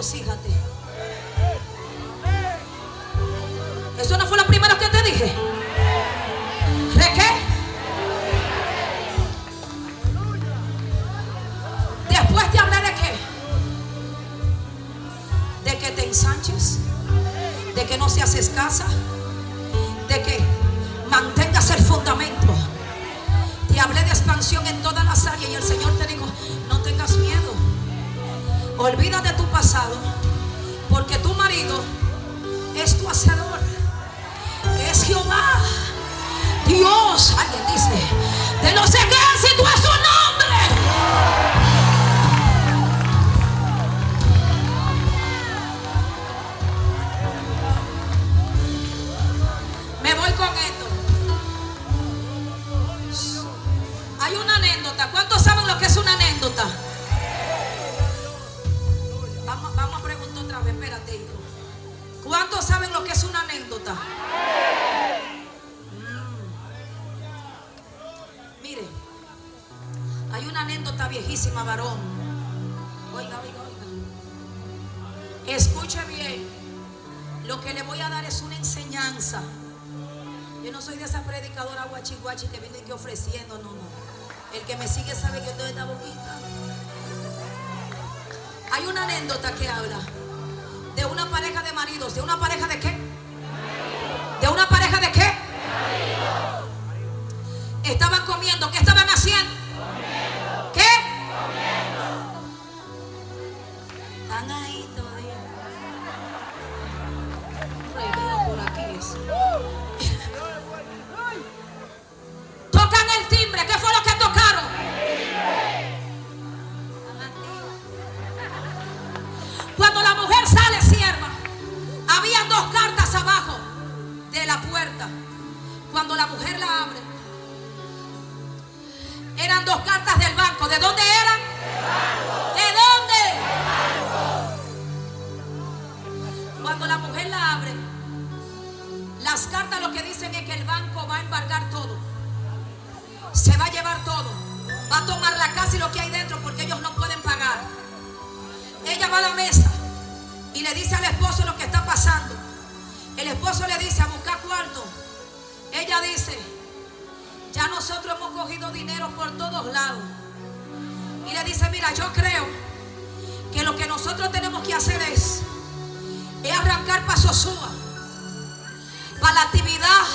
Regocíjate. Eso no fue lo primero que te dije. ¿Re qué? Después te hablé de qué? De que te ensanches, de que no seas escasa, de que mantengas el fundamento. Te hablé de expansión en todas las áreas y el Señor te dijo. Olvida de tu pasado, porque tu marido es tu hacedor. Es Jehová. Dios, alguien dice, de los ejércitos es su nombre. Me voy con esto. Hay una anécdota. ¿Cuántos saben lo que es una anécdota? Mm. Mire, hay una anécdota viejísima, varón. Oiga, oiga, oiga. Escuche bien. Lo que le voy a dar es una enseñanza. Yo no soy de esa predicadora guachi guachi que viene aquí ofreciendo, no, no. El que me sigue sabe que yo estoy esta boquita. Hay una anécdota que habla de una pareja de maridos. ¿De una pareja de qué? ¿De una pareja de qué? Estaban comiendo. ¿Qué estaban haciendo? La mesa y le dice al esposo lo que está pasando. El esposo le dice a buscar cuarto. Ella dice, ya nosotros hemos cogido dinero por todos lados. Y le dice, mira, yo creo que lo que nosotros tenemos que hacer es, es arrancar para Sosúa, para la actividad,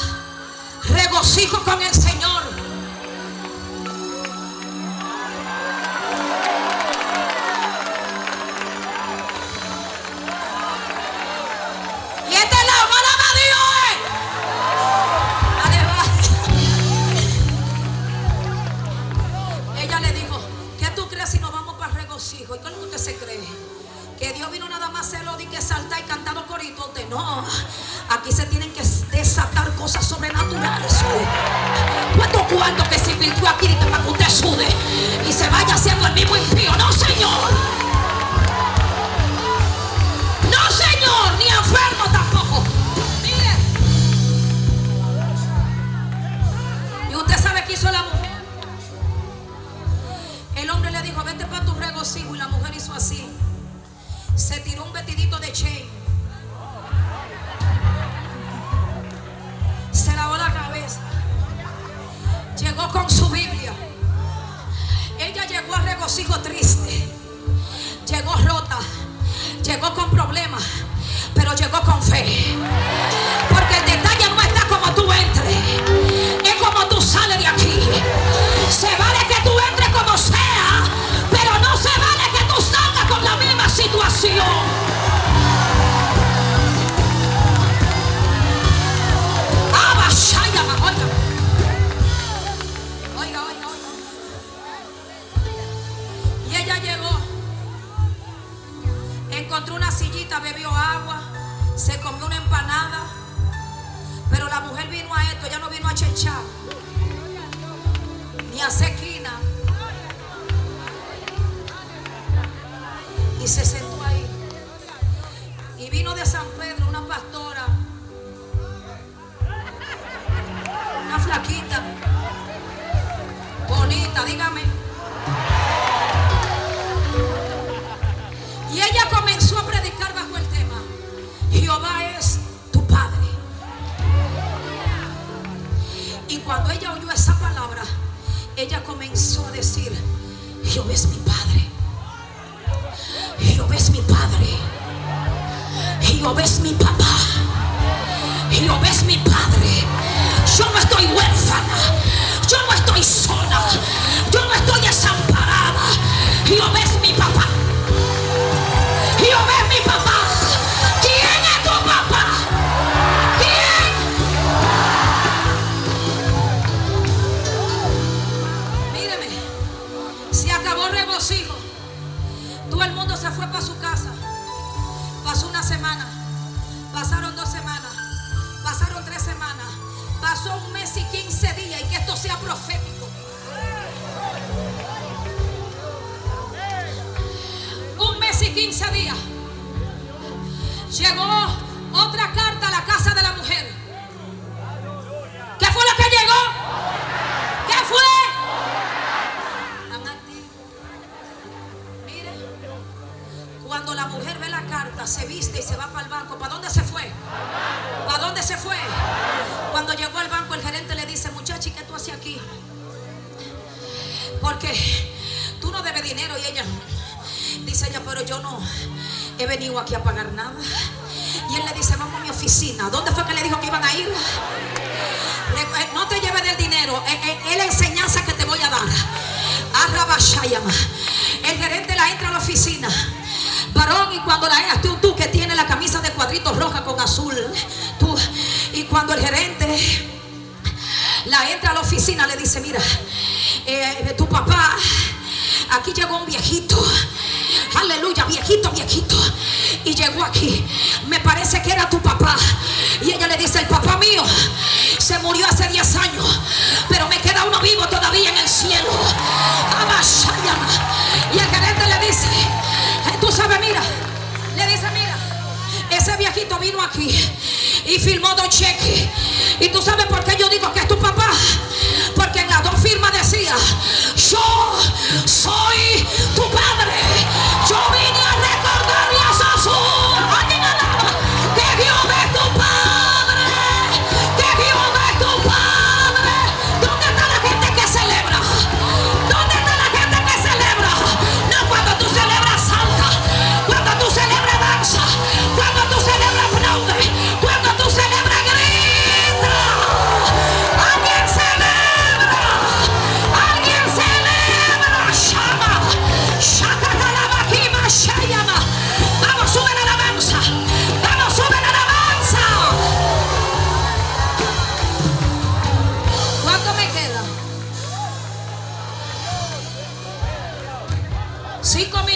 regocijo con el Señor. Para regocijo? ¿Y cómo usted se cree? Que Dios vino nada más a hacerlo de que saltar y cantando corito. Usted no. Aquí se tienen que desatar cosas sobrenaturales. ¿Cuánto cuarto que se invirtió aquí que para que usted sude y se vaya haciendo el mismo impío? No, Señor. Llegó con su Biblia. Ella llegó a regocijo triste. Llegó rota. Llegó con problemas. Pero llegó con fe. Se comió una empanada, pero la mujer vino a esto, ya no vino a chechar, ni a sequina. Y se sentó ahí. Y vino de San Pedro una pastora, una flaquita, bonita, dígame. Jehová es cuando la mujer ve la carta, se viste y se va para el banco. ¿Para dónde se fue? ¿Para dónde se fue? Cuando llegó al banco, el gerente le dice, muchacha, ¿y qué tú haces aquí? Porque tú no debes dinero. Y ella, dice ella, pero yo no he venido aquí a pagar nada. Y él le dice, vamos a mi oficina. ¿Dónde fue que le dijo que iban a ir? Eh, No te lleves del dinero. eh, eh, Es la enseñanza que te voy a dar. Arrabashayama. El gerente la entra a la oficina. Varón, y cuando la entra, tú, tú que tienes la camisa de cuadritos roja con azul. Tú, y cuando el gerente la entra a la oficina, le dice, mira, eh, tu papá, aquí llegó un viejito. Aleluya, viejito, viejito. Y llegó aquí. Me parece que era tu papá. Y ella le dice, el papá mío se murió hace 10 años. Pero me queda uno vivo todavía en el cielo. Y el gerente le dice, aquí y firmó dos cheques. Y tú sabes por qué yo digo que es tu papá. Porque en las dos firmas decía, yo soy tu padre.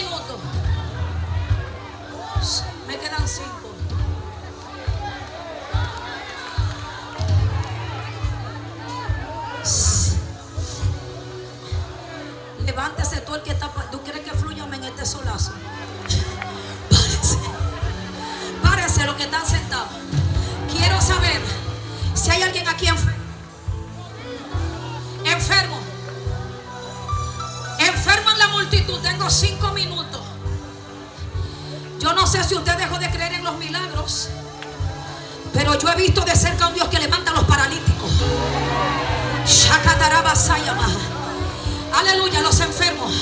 Minutos. Me quedan cinco. Levántese tú el que está. ¿Tú crees que fluyame en este solazo? Párese. Párese los que están sentados. Si usted dejó de creer en los milagros. Pero yo he visto de cerca a un Dios que levanta a los paralíticos. Aleluya, los enfermos.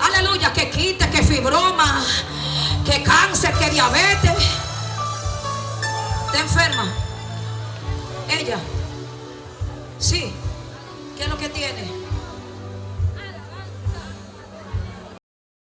Aleluya, que quite, que fibroma, que cáncer, que diabetes. ¿Está enferma? Ella. Sí. ¿Qué es lo que tiene?